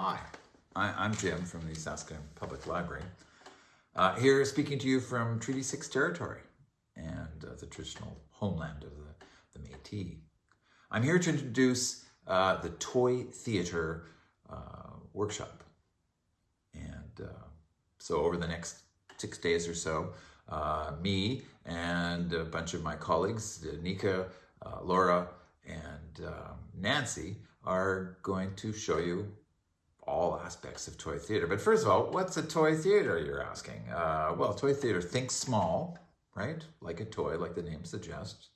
Hi, I, I'm Jim from the Saskatoon Public Library. Uh, here speaking to you from Treaty 6 territory and uh, the traditional homeland of the, the Métis. I'm here to introduce uh, the Toy Theatre uh, workshop. And uh, so over the next six days or so, uh, me and a bunch of my colleagues, Nika, Laura, and um, Nancy, are going to show you all aspects of toy theater. But first of all, what's a toy theater, you're asking? Uh, well, toy theater, think small, right? Like a toy, like the name suggests.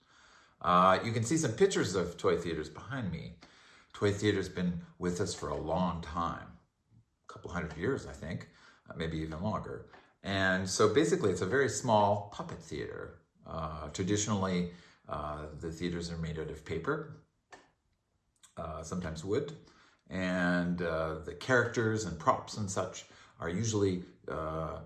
Uh, you can see some pictures of toy theaters behind me. Toy theater's been with us for a long time, a couple hundred years, I think, uh, maybe even longer. And so basically it's a very small puppet theater. Uh, traditionally, uh, the theaters are made out of paper, uh, sometimes wood, and uh, the characters and props and such are usually uh,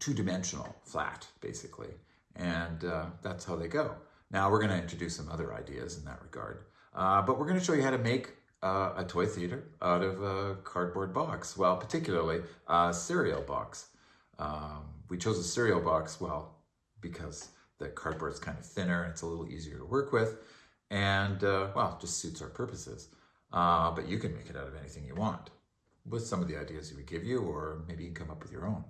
two-dimensional, flat, basically. And uh, that's how they go. Now we're going to introduce some other ideas in that regard. Uh, but we're going to show you how to make uh, a toy theater out of a cardboard box. Well, particularly a cereal box. Um, we chose a cereal box, well, because the cardboard is kind of thinner and it's a little easier to work with. And, uh, well, just suits our purposes. Uh, but you can make it out of anything you want with some of the ideas we give you, or maybe you can come up with your own.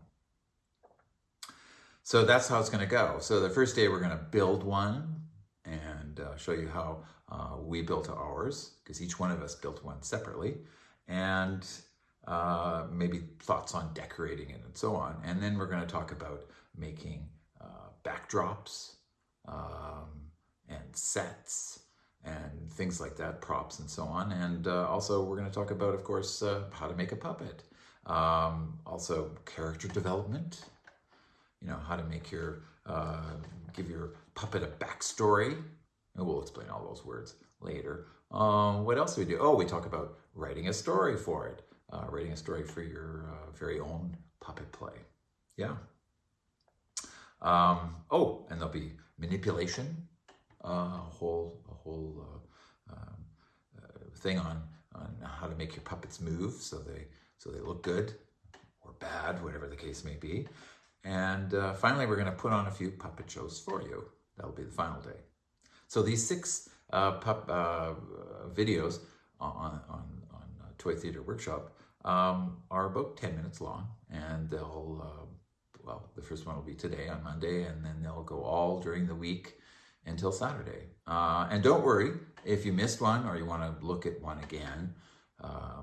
So that's how it's going to go. So the first day we're going to build one and uh, show you how uh, we built ours, because each one of us built one separately, and uh, maybe thoughts on decorating it and so on. And then we're going to talk about making uh, backdrops um, and sets and things like that, props and so on. And uh, also we're going to talk about, of course, uh, how to make a puppet. Um, also character development, you know, how to make your, uh, give your puppet a backstory. And we'll explain all those words later. Um, what else do we do? Oh, we talk about writing a story for it, uh, writing a story for your uh, very own puppet play. Yeah. Um, oh, and there'll be manipulation, a whole a whole uh, um, uh, thing on on how to make your puppets move so they so they look good or bad, whatever the case may be. And uh, finally, we're going to put on a few puppet shows for you. That'll be the final day. So these six uh, pup uh, videos on on on Toy Theater Workshop um, are about 10 minutes long, and they'll well, the first one will be today on Monday, and then they'll go all during the week until Saturday. Uh, and don't worry, if you missed one or you want to look at one again uh,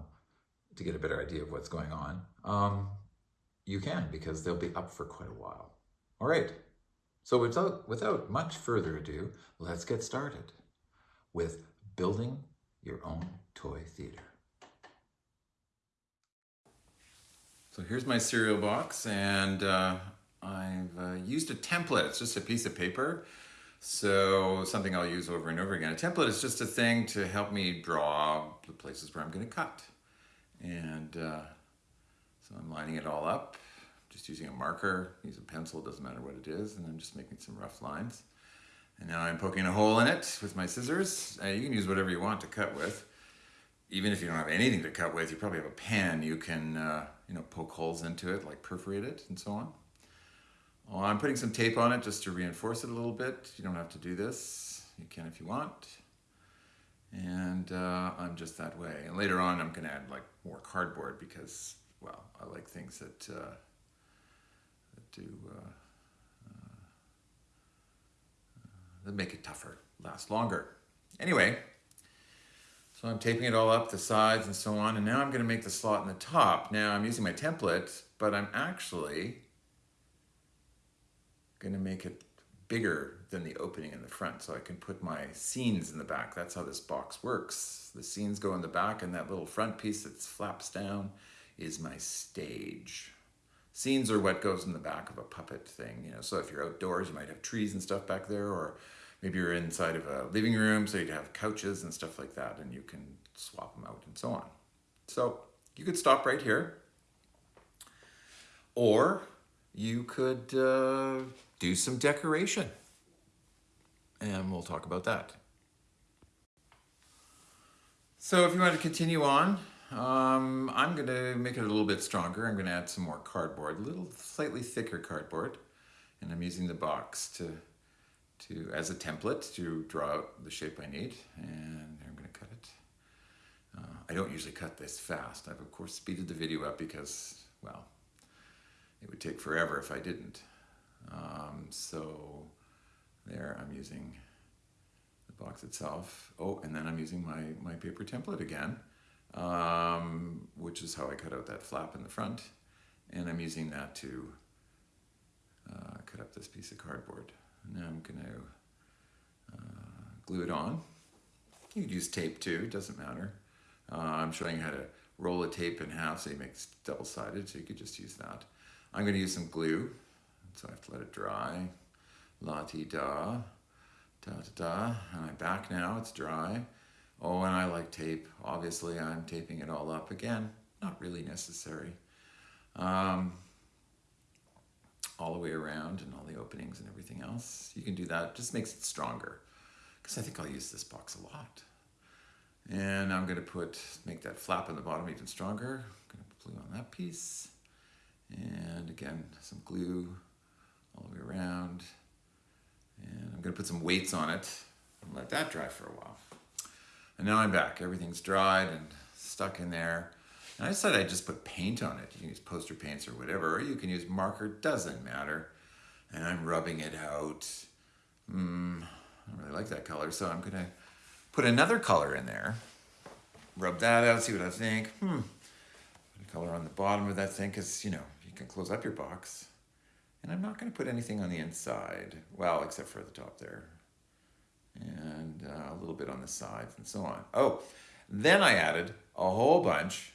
to get a better idea of what's going on, um, you can because they'll be up for quite a while. All right, so without, without much further ado, let's get started with building your own toy theater. So here's my cereal box and uh, I've uh, used a template. It's just a piece of paper so something I'll use over and over again. A template is just a thing to help me draw the places where I'm going to cut. And uh, so I'm lining it all up, just using a marker, use a pencil, doesn't matter what it is, and I'm just making some rough lines. And now I'm poking a hole in it with my scissors. Uh, you can use whatever you want to cut with. Even if you don't have anything to cut with, you probably have a pen. You can, uh, you know, poke holes into it, like perforate it and so on. Well, I'm putting some tape on it just to reinforce it a little bit. You don't have to do this. You can if you want. And uh, I'm just that way. And later on, I'm going to add like more cardboard because, well, I like things that, uh, that do uh, uh that make it tougher, last longer. Anyway, so I'm taping it all up, the sides and so on. And now I'm going to make the slot in the top. Now I'm using my template, but I'm actually going to make it bigger than the opening in the front so I can put my scenes in the back. That's how this box works. The scenes go in the back and that little front piece that flaps down is my stage. Scenes are what goes in the back of a puppet thing. You know, so if you're outdoors, you might have trees and stuff back there, or maybe you're inside of a living room, so you'd have couches and stuff like that, and you can swap them out and so on. So you could stop right here, or you could uh, do some decoration. And we'll talk about that. So if you want to continue on, um, I'm going to make it a little bit stronger. I'm going to add some more cardboard, a little slightly thicker cardboard. And I'm using the box to, to as a template to draw out the shape I need. And I'm going to cut it. Uh, I don't usually cut this fast. I've of course speeded the video up because, well, it would take forever if I didn't. Um, so there I'm using the box itself. Oh, and then I'm using my, my paper template again, um, which is how I cut out that flap in the front. And I'm using that to uh, cut up this piece of cardboard. Now I'm going to uh, glue it on. You could use tape too, it doesn't matter. Uh, I'm showing you how to roll a tape in half so it makes double-sided, so you could just use that. I'm going to use some glue, so I have to let it dry. La-ti-da, da-da-da, and I'm back now, it's dry. Oh, and I like tape. Obviously, I'm taping it all up again. Not really necessary. Um, all the way around and all the openings and everything else. You can do that, just makes it stronger. Because I think I'll use this box a lot. And I'm gonna put, make that flap on the bottom even stronger. I'm gonna put glue on that piece. And again, some glue all the way around. And I'm gonna put some weights on it and let that dry for a while. And now I'm back. Everything's dried and stuck in there. And I decided I'd just put paint on it. You can use poster paints or whatever, or you can use marker, doesn't matter. And I'm rubbing it out. Mm, I don't really like that color, so I'm gonna put another color in there. Rub that out, see what I think. Hmm. Put a color on the bottom of that thing, because, you know, you can close up your box. And I'm not gonna put anything on the inside. Well, except for the top there. And uh, a little bit on the sides and so on. Oh, then I added a whole bunch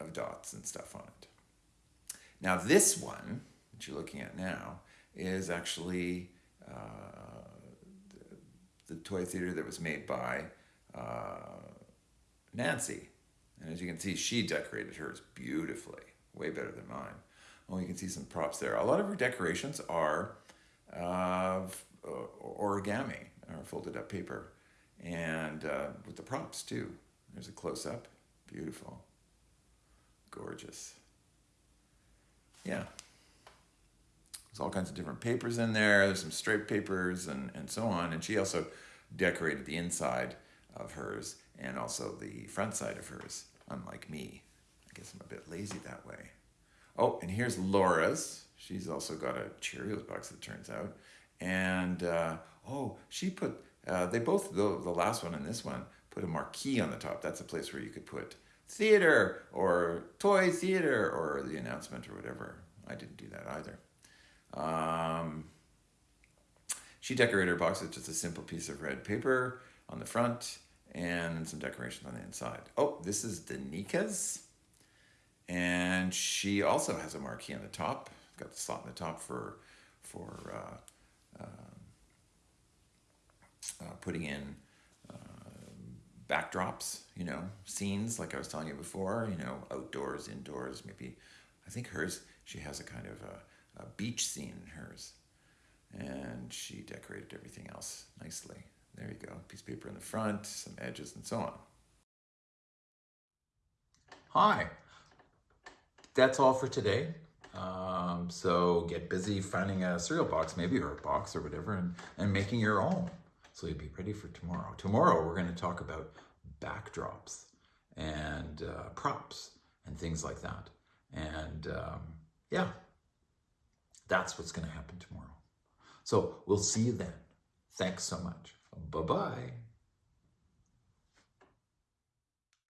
of dots and stuff on it. Now this one that you're looking at now is actually uh, the, the, toy theater that was made by uh, Nancy. And as you can see, she decorated hers beautifully, way better than mine. Oh, you can see some props there. A lot of her decorations are uh, origami or folded up paper and uh, with the props too. There's a close-up, beautiful gorgeous. Yeah. There's all kinds of different papers in there. There's some straight papers and, and so on. And she also decorated the inside of hers and also the front side of hers, unlike me. I guess I'm a bit lazy that way. Oh, and here's Laura's. She's also got a Cheerios box, it turns out. And, uh, oh, she put, uh, they both, the, the last one and this one, put a marquee on the top. That's a place where you could put theater or toy theater or the announcement or whatever. I didn't do that either. Um, she decorated her box with just a simple piece of red paper on the front and some decorations on the inside. Oh, this is Danika's. And she also has a marquee on the top. Got the slot in the top for, for uh, uh, uh, putting in backdrops, you know, scenes like I was telling you before, you know, outdoors, indoors, maybe. I think hers, she has a kind of a, a beach scene in hers. And she decorated everything else nicely. There you go, piece of paper in the front, some edges and so on. Hi, that's all for today. Um, so get busy finding a cereal box, maybe, or a box or whatever, and, and making your own. So you'll be ready for tomorrow. Tomorrow, we're going to talk about backdrops and uh, props and things like that. And um, yeah, that's what's going to happen tomorrow. So we'll see you then. Thanks so much. Bye-bye.